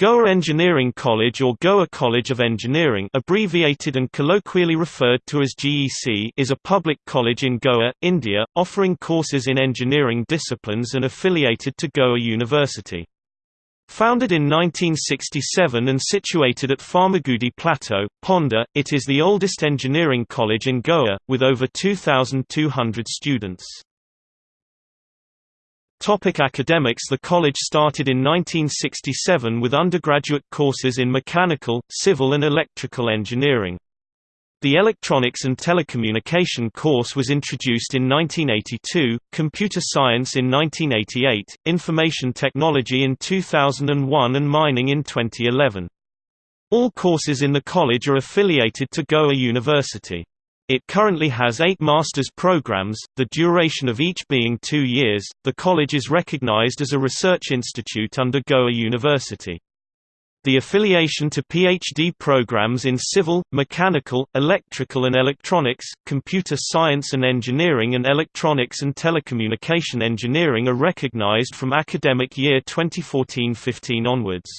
Goa Engineering College or Goa College of Engineering abbreviated and colloquially referred to as GEC is a public college in Goa, India, offering courses in engineering disciplines and affiliated to Goa University. Founded in 1967 and situated at Farmagudi Plateau, Ponda, it is the oldest engineering college in Goa, with over 2,200 students. Topic academics The college started in 1967 with undergraduate courses in mechanical, civil and electrical engineering. The Electronics and Telecommunication course was introduced in 1982, Computer Science in 1988, Information Technology in 2001 and Mining in 2011. All courses in the college are affiliated to Goa University. It currently has eight master's programs, the duration of each being two years. The college is recognized as a research institute under Goa University. The affiliation to PhD programs in civil, mechanical, electrical and electronics, computer science and engineering and electronics and telecommunication engineering are recognized from academic year 2014-15 onwards.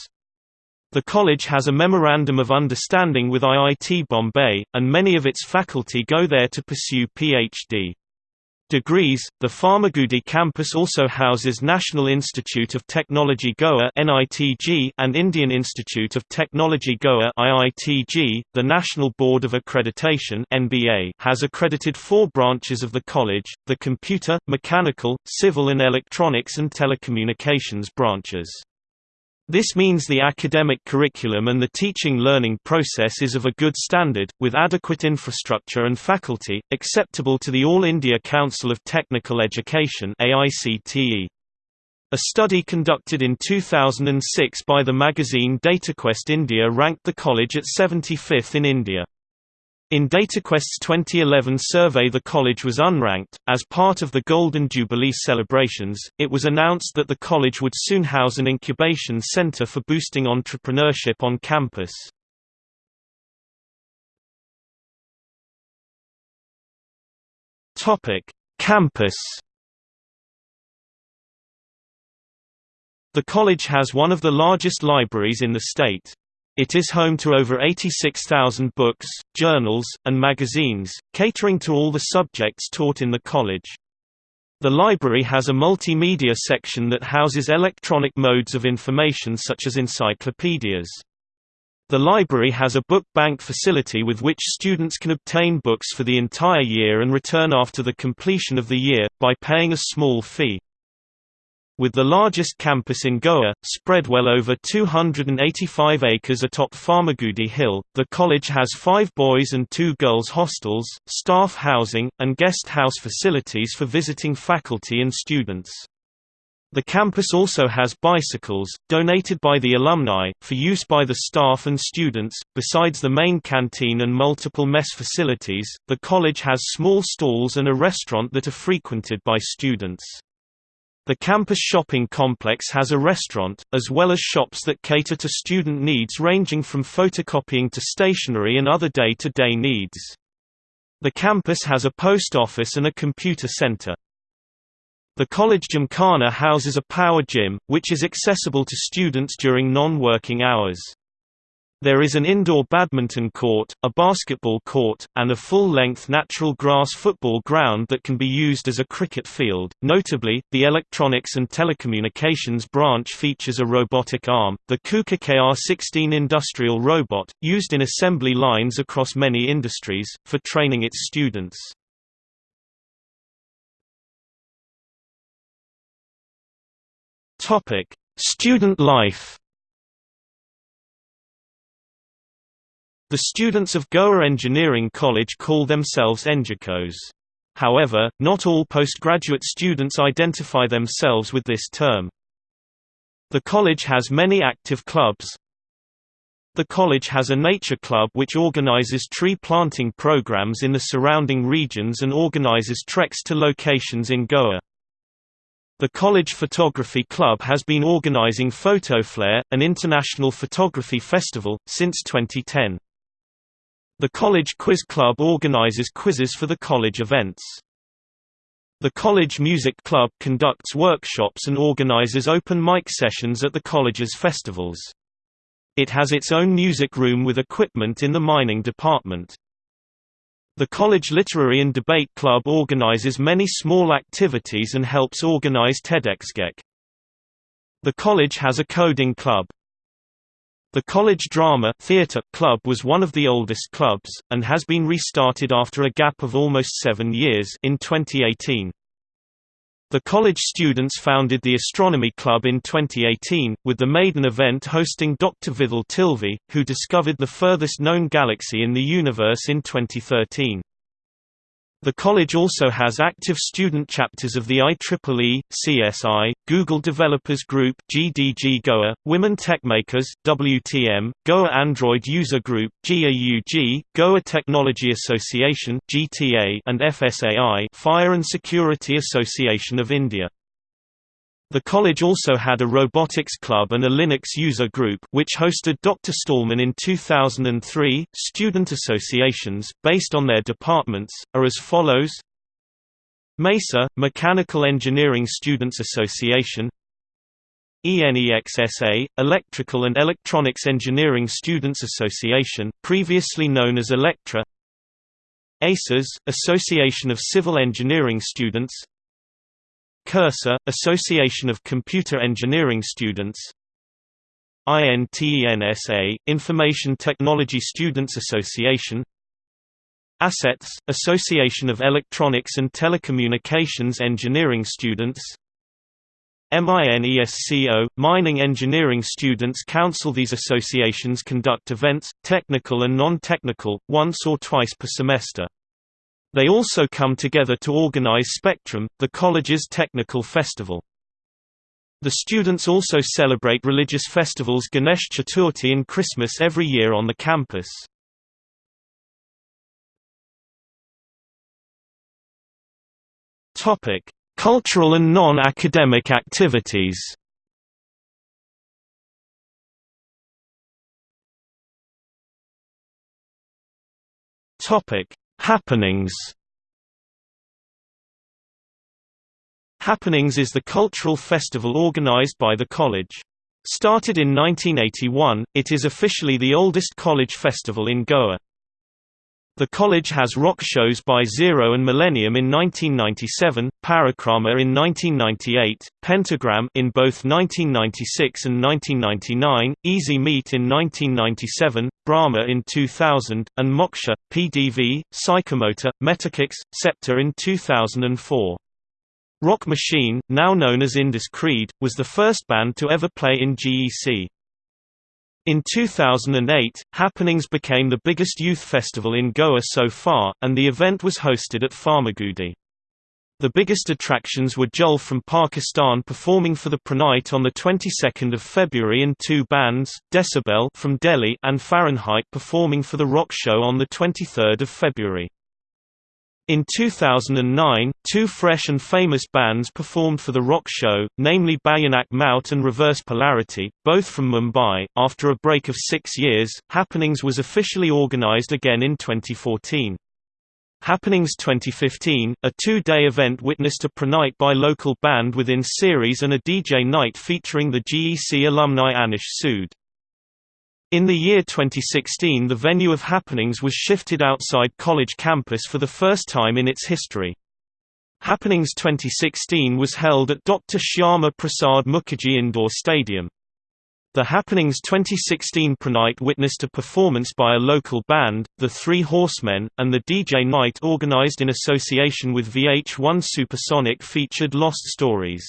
The college has a Memorandum of Understanding with IIT Bombay, and many of its faculty go there to pursue Ph.D. degrees. The Farmagudi campus also houses National Institute of Technology Goa (NITG) and Indian Institute of Technology Goa (IITG). The National Board of Accreditation (NBA) has accredited four branches of the college: the computer, mechanical, civil and electronics and telecommunications branches. This means the academic curriculum and the teaching-learning process is of a good standard, with adequate infrastructure and faculty, acceptable to the All India Council of Technical Education AICTE. A study conducted in 2006 by the magazine DataQuest India ranked the college at 75th in India. In DataQuest's 2011 survey the college was unranked. As part of the Golden Jubilee celebrations, it was announced that the college would soon house an incubation center for boosting entrepreneurship on campus. Topic: Campus The college has one of the largest libraries in the state. It is home to over 86,000 books, journals, and magazines, catering to all the subjects taught in the college. The library has a multimedia section that houses electronic modes of information such as encyclopedias. The library has a book bank facility with which students can obtain books for the entire year and return after the completion of the year, by paying a small fee. With the largest campus in Goa, spread well over 285 acres atop Farmagudi Hill, the college has five boys' and two girls' hostels, staff housing, and guest house facilities for visiting faculty and students. The campus also has bicycles, donated by the alumni, for use by the staff and students. Besides the main canteen and multiple mess facilities, the college has small stalls and a restaurant that are frequented by students. The campus shopping complex has a restaurant, as well as shops that cater to student needs ranging from photocopying to stationery and other day-to-day -day needs. The campus has a post office and a computer center. The college gymkhana houses a power gym, which is accessible to students during non-working hours. There is an indoor badminton court, a basketball court, and a full-length natural grass football ground that can be used as a cricket field. Notably, the electronics and telecommunications branch features a robotic arm, the KUKA KR16 industrial robot, used in assembly lines across many industries, for training its students. Student life. The students of Goa Engineering College call themselves Engicos. However, not all postgraduate students identify themselves with this term. The college has many active clubs. The college has a nature club which organizes tree planting programs in the surrounding regions and organizes treks to locations in Goa. The College Photography Club has been organizing PhotoFlare, an international photography festival, since 2010. The College Quiz Club organizes quizzes for the college events. The College Music Club conducts workshops and organizes open mic sessions at the college's festivals. It has its own music room with equipment in the mining department. The College Literary and Debate Club organizes many small activities and helps organize TEDxGEC. The college has a coding club. The College Drama Theatre Club was one of the oldest clubs, and has been restarted after a gap of almost seven years in 2018. The college students founded the Astronomy Club in 2018, with the maiden event hosting Dr. Vithal Tilvi, who discovered the furthest known galaxy in the universe in 2013. The college also has active student chapters of the IEEE, CSI, Google Developers Group GDG Goa, Women Techmakers WTM, Goa Android User Group GAUG, Goa Technology Association GTA, and FSAI Fire and Security Association of India. The college also had a robotics club and a Linux user group which hosted Dr. Stallman in 2003. Student associations, based on their departments, are as follows MESA – Mechanical Engineering Students Association ENEXSA – Electrical and Electronics Engineering Students Association, previously known as Electra ACES – Association of Civil Engineering Students Cursor, Association of Computer Engineering Students INTENSA, Information Technology Students Association ASSETS, Association of Electronics and Telecommunications Engineering Students MINESCO, Mining Engineering Students Council These associations conduct events, technical and non-technical, once or twice per semester. They also come together to organize Spectrum, the college's technical festival. The students also celebrate religious festivals Ganesh Chaturthi and Christmas every year on the campus. Cultural and non-academic activities. Topic: Happenings Happenings is the cultural festival organized by the college. Started in 1981, it is officially the oldest college festival in Goa. The college has rock shows by Zero and Millennium in 1997, Parikrama in 1998, Pentagram in both 1996 and 1999, Easy Meet in 1997, Brahma in 2000, and Moksha, PDV, Psychomotor, Metakix, Scepter in 2004. Rock Machine, now known as Indus Creed, was the first band to ever play in GEC. In 2008, Happenings became the biggest youth festival in Goa so far, and the event was hosted at Farmagudi. The biggest attractions were Jal from Pakistan performing for the Prenight on the 22nd of February and two bands, Decibel from Delhi and Fahrenheit performing for the Rock Show on the 23rd of February. In 2009, two fresh and famous bands performed for the rock show, namely Bhayanak Maut and Reverse Polarity, both from Mumbai. After a break of six years, Happenings was officially organized again in 2014. Happenings 2015, a two-day event witnessed a Prenight by local band within series and a DJ night featuring the GEC alumni Anish Sood. In the year 2016 the venue of happenings was shifted outside college campus for the first time in its history. Happenings 2016 was held at Dr. Shyama Prasad Mukherjee Indoor Stadium. The Happenings 2016 Prenight witnessed a performance by a local band, The Three Horsemen, and the DJ night organized in association with VH1 Supersonic featured Lost Stories.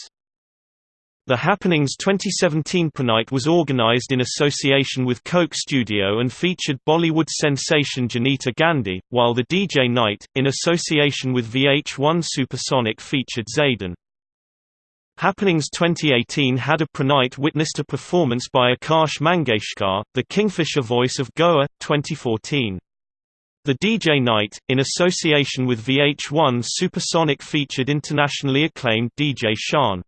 The Happenings 2017 Prenight was organized in association with Coke Studio and featured Bollywood sensation Jonita Gandhi, while the DJ Night, in association with VH1 Supersonic featured Zaeden. Happenings 2018 had a Prenight witnessed a performance by Akash Mangeshkar, the Kingfisher voice of Goa, 2014. The DJ Night, in association with VH1 Supersonic featured internationally acclaimed DJ Shan.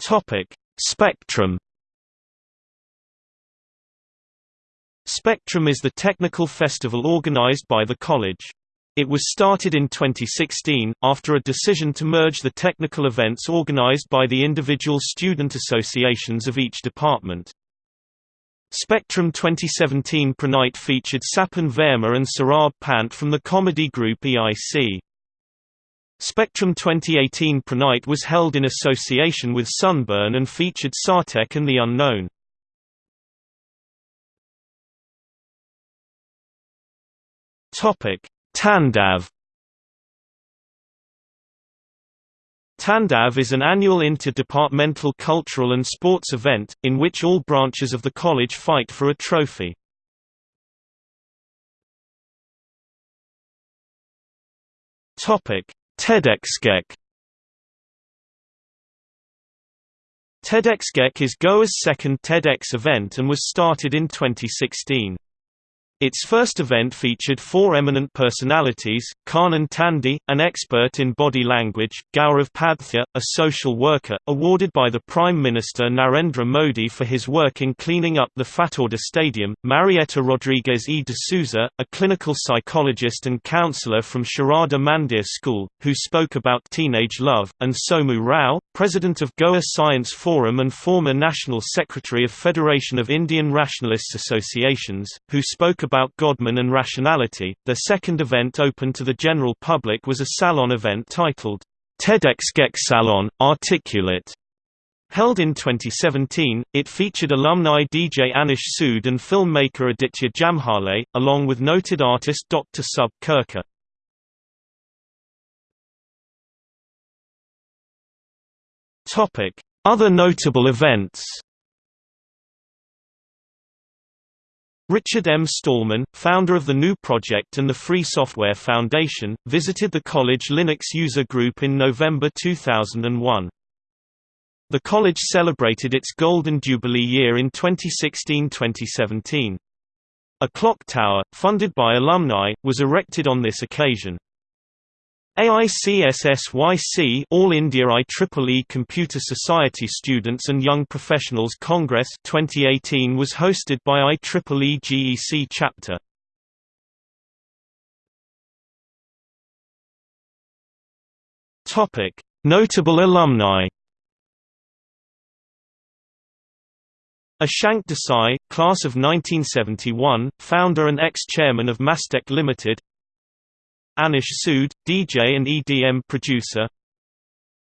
Topic: Spectrum. Spectrum is the technical festival organized by the college. It was started in 2016, after a decision to merge the technical events organized by the individual student associations of each department. Spectrum 2017 Prenight featured Sapan Verma and Saurabh Pant from the comedy group EIC. Spectrum 2018 Prenight was held in association with Sunburn and featured Sartek and the Unknown. Topic: Tandav Tandav is an annual inter-departmental cultural and sports event, in which all branches of the college fight for a trophy. TEDxGEC TEDxGEC is Goa's second TEDx event and was started in 2016. Its first event featured four eminent personalities, Kanan Tandhi, an expert in body language, Gaurav Padthya, a social worker, awarded by the Prime Minister Narendra Modi for his work in cleaning up the Fatorda Stadium, Marieta Rodriguez e. de Souza, a clinical psychologist and counselor from Sharada Mandir School, who spoke about teenage love, and Somu Rao, president of Goa Science Forum and former National Secretary of Federation of Indian Rationalists Associations, who spoke about Godman and rationality. The second event open to the general public was a salon event titled TEDxGEC Salon, Articulate. Held in 2017, it featured alumni DJ Anish Sood and filmmaker Aditya Jambhale, along with noted artist Dr. Subodh Kerkar. Other notable events Richard M. Stallman, founder of the GNU Project and the Free Software Foundation, visited the college Linux user group in November 2001. The college celebrated its Golden Jubilee year in 2016–2017. A clock tower, funded by alumni, was erected on this occasion. AICSSYC All India IEEE Computer Society Students and Young Professionals Congress 2018 was hosted by IEEE GEC chapter. Topic: Notable alumni. Ashank Desai, class of 1971, founder and ex-chairman of Mastech Limited Anish Sood, DJ and EDM producer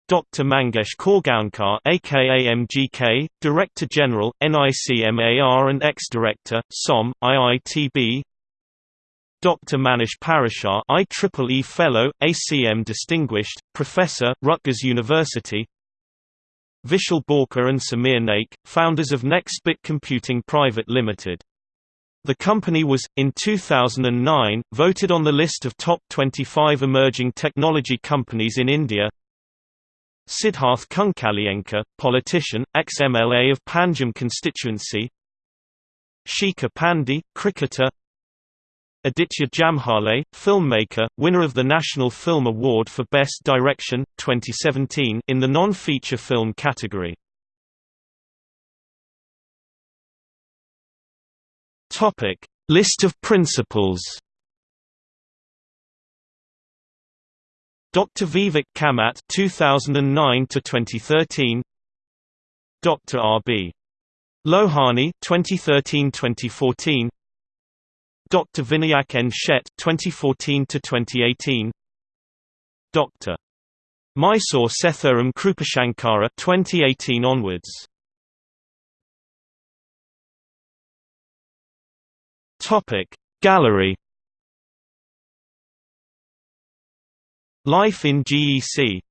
Dr. Mangesh Korgaonkar aka MGK, Director General, NICMAR and ex-director, SOM, IITB Dr. Manish Parashar IEEE Fellow, ACM Distinguished, Professor, Rutgers University Vishal Borkar and Samir Naik, founders of NextBit Computing Private Limited the company was, in 2009, voted on the list of top 25 emerging technology companies in India. Siddharth Kuncalienkar, politician, ex-MLA of Panjim constituency. Shikha Pandey, cricketer. Aditya Jambhale, filmmaker, winner of the National Film Award for Best Direction, 2017 in the non-feature film category Topic: List of principals. Dr. Vivek Kamat 2009 to 2013. Dr. R.B. Lohani 2013-2014. Dr. Vinayak N. Shet 2014 to 2018. Dr. Mysore Setharam Krupashankara 2018 onwards. Topic Gallery. Life in GEC